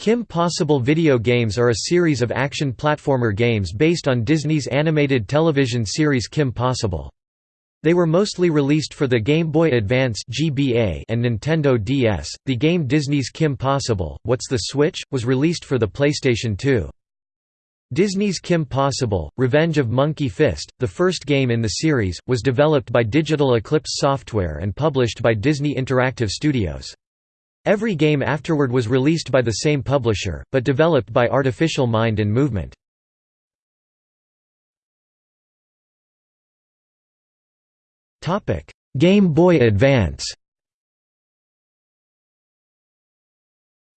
Kim Possible video games are a series of action platformer games based on Disney's animated television series Kim Possible. They were mostly released for the Game Boy Advance (GBA) and Nintendo DS. The game Disney's Kim Possible: What's the Switch was released for the PlayStation 2. Disney's Kim Possible: Revenge of Monkey Fist, the first game in the series, was developed by Digital Eclipse Software and published by Disney Interactive Studios. Every game afterward was released by the same publisher, but developed by Artificial Mind and Movement. Game Boy Advance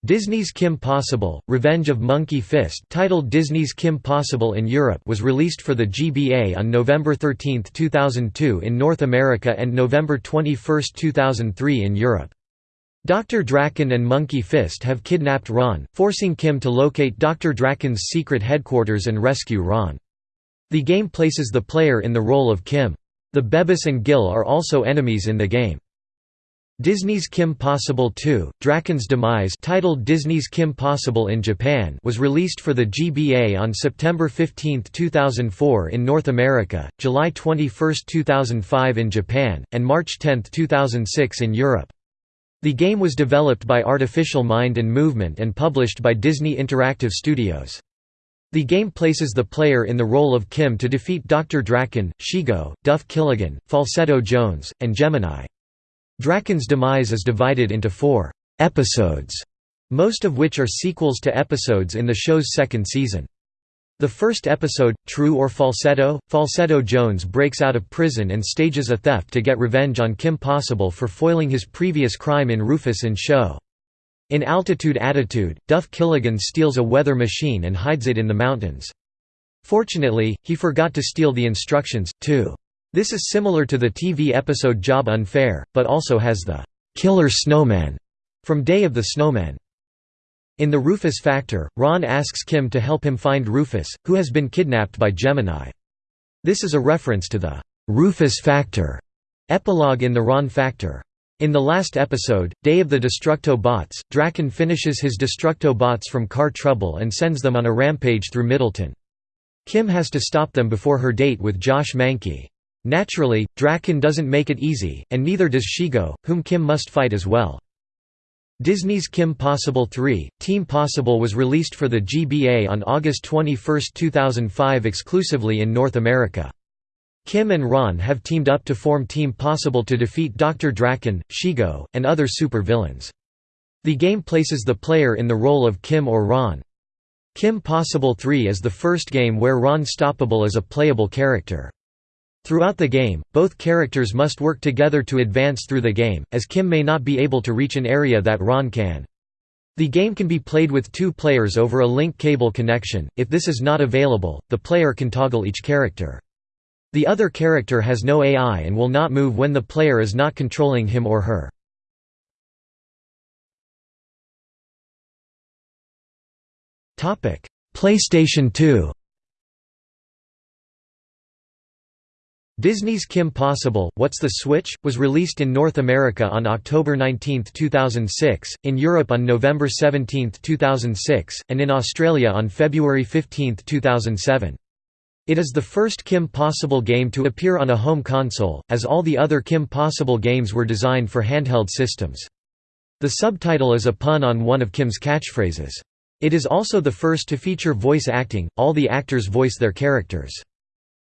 Disney's Kim Possible, Revenge of Monkey Fist titled Disney's Kim Possible in Europe was released for the GBA on November 13, 2002 in North America and November 21, 2003 in Europe. Dr. Drakken and Monkey Fist have kidnapped Ron, forcing Kim to locate Dr. Drakken's secret headquarters and rescue Ron. The game places the player in the role of Kim. The Bebes and Gil are also enemies in the game. Disney's Kim Possible 2, Drakken's Demise titled Disney's Kim Possible in Japan was released for the GBA on September 15, 2004 in North America, July 21, 2005 in Japan, and March 10, 2006 in Europe. The game was developed by Artificial Mind and Movement and published by Disney Interactive Studios. The game places the player in the role of Kim to defeat Dr. Drakken, Shego, Duff Killigan, Falsetto Jones, and Gemini. Drakken's demise is divided into four «episodes», most of which are sequels to episodes in the show's second season. The first episode, True or Falsetto, Falsetto Jones breaks out of prison and stages a theft to get revenge on Kim Possible for foiling his previous crime in Rufus in Show. In Altitude Attitude, Duff Killigan steals a weather machine and hides it in the mountains. Fortunately, he forgot to steal the instructions, too. This is similar to the TV episode Job Unfair, but also has the «killer snowman» from Day of the Snowman. In The Rufus Factor, Ron asks Kim to help him find Rufus, who has been kidnapped by Gemini. This is a reference to the Rufus Factor epilogue in The Ron Factor. In the last episode, Day of the Destructo Bots, Drakken finishes his Destructo Bots from car trouble and sends them on a rampage through Middleton. Kim has to stop them before her date with Josh Mankey. Naturally, Drakken doesn't make it easy, and neither does Shego, whom Kim must fight as well. Disney's Kim Possible 3, Team Possible was released for the GBA on August 21, 2005 exclusively in North America. Kim and Ron have teamed up to form Team Possible to defeat Dr. Drakken, Shego, and other super-villains. The game places the player in the role of Kim or Ron. Kim Possible 3 is the first game where Ron Stoppable is a playable character. Throughout the game, both characters must work together to advance through the game, as Kim may not be able to reach an area that Ron can. The game can be played with two players over a link cable connection, if this is not available, the player can toggle each character. The other character has no AI and will not move when the player is not controlling him or her. PlayStation 2 Disney's Kim Possible, What's the Switch? was released in North America on October 19, 2006, in Europe on November 17, 2006, and in Australia on February 15, 2007. It is the first Kim Possible game to appear on a home console, as all the other Kim Possible games were designed for handheld systems. The subtitle is a pun on one of Kim's catchphrases. It is also the first to feature voice acting, all the actors voice their characters.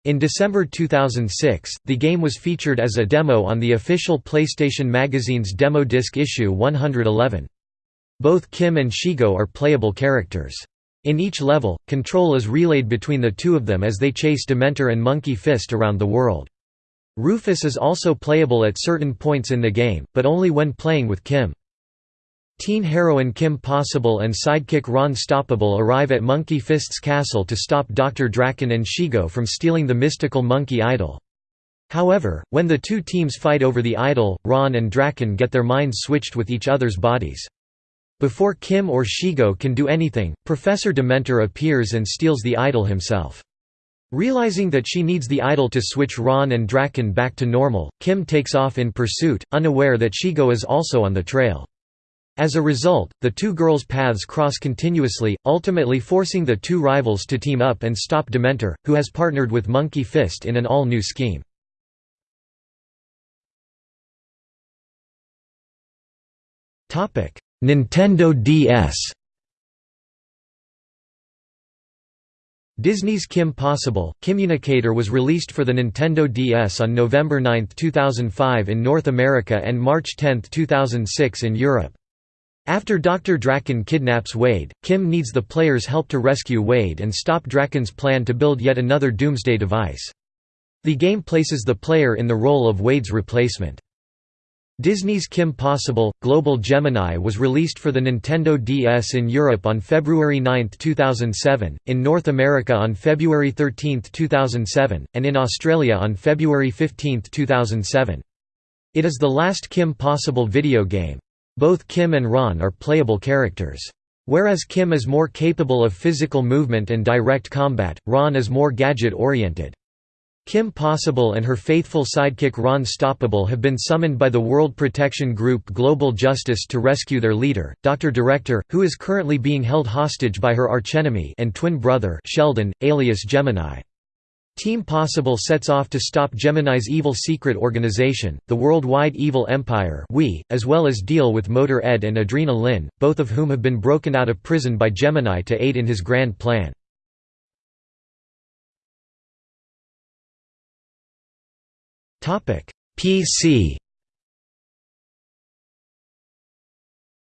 In December 2006, the game was featured as a demo on the official PlayStation Magazine's Demo Disc issue 111. Both Kim and Shego are playable characters. In each level, control is relayed between the two of them as they chase Dementor and Monkey Fist around the world. Rufus is also playable at certain points in the game, but only when playing with Kim. Teen heroine Kim Possible and sidekick Ron Stoppable arrive at Monkey Fist's castle to stop Dr. Drakken and Shego from stealing the mystical monkey idol. However, when the two teams fight over the idol, Ron and Drakken get their minds switched with each other's bodies. Before Kim or Shego can do anything, Professor Dementor appears and steals the idol himself. Realizing that she needs the idol to switch Ron and Drakken back to normal, Kim takes off in pursuit, unaware that Shego is also on the trail. As a result, the two girls' paths cross continuously, ultimately forcing the two rivals to team up and stop Dementor, who has partnered with Monkey Fist in an all-new scheme. Nintendo DS Disney's Kim Possible, Communicator was released for the Nintendo DS on November 9, 2005 in North America and March 10, 2006 in Europe. After Dr. Drakken kidnaps Wade, Kim needs the player's help to rescue Wade and stop Drakken's plan to build yet another Doomsday device. The game places the player in the role of Wade's replacement. Disney's Kim Possible, Global Gemini was released for the Nintendo DS in Europe on February 9, 2007, in North America on February 13, 2007, and in Australia on February 15, 2007. It is the last Kim Possible video game. Both Kim and Ron are playable characters. Whereas Kim is more capable of physical movement and direct combat, Ron is more gadget-oriented. Kim Possible and her faithful sidekick Ron Stoppable have been summoned by the World Protection Group Global Justice to rescue their leader, Dr. Director, who is currently being held hostage by her archenemy and twin brother Sheldon, alias Gemini. Team Possible sets off to stop Gemini's evil secret organization, the Worldwide Evil Empire we, as well as deal with Motor Ed and Adrena Lynn, both of whom have been broken out of prison by Gemini to aid in his grand plan. PC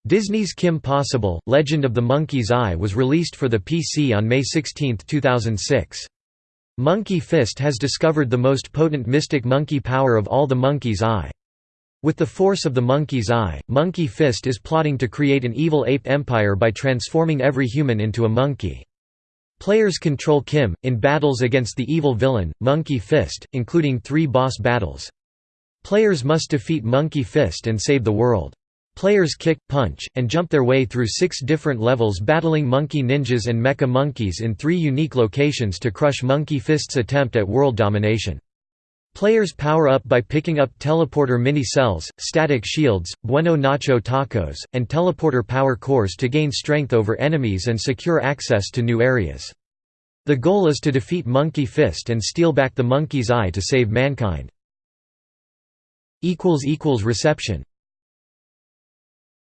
Disney's Kim Possible, Legend of the Monkey's Eye was released for the PC on May 16, 2006. Monkey Fist has discovered the most potent mystic monkey power of all the Monkey's Eye. With the force of the Monkey's Eye, Monkey Fist is plotting to create an evil ape empire by transforming every human into a monkey. Players control Kim, in battles against the evil villain, Monkey Fist, including three boss battles. Players must defeat Monkey Fist and save the world. Players kick, punch, and jump their way through six different levels battling monkey ninjas and mecha monkeys in three unique locations to crush Monkey Fist's attempt at world domination. Players power up by picking up teleporter mini-cells, static shields, bueno nacho tacos, and teleporter power cores to gain strength over enemies and secure access to new areas. The goal is to defeat Monkey Fist and steal back the Monkey's Eye to save mankind. Reception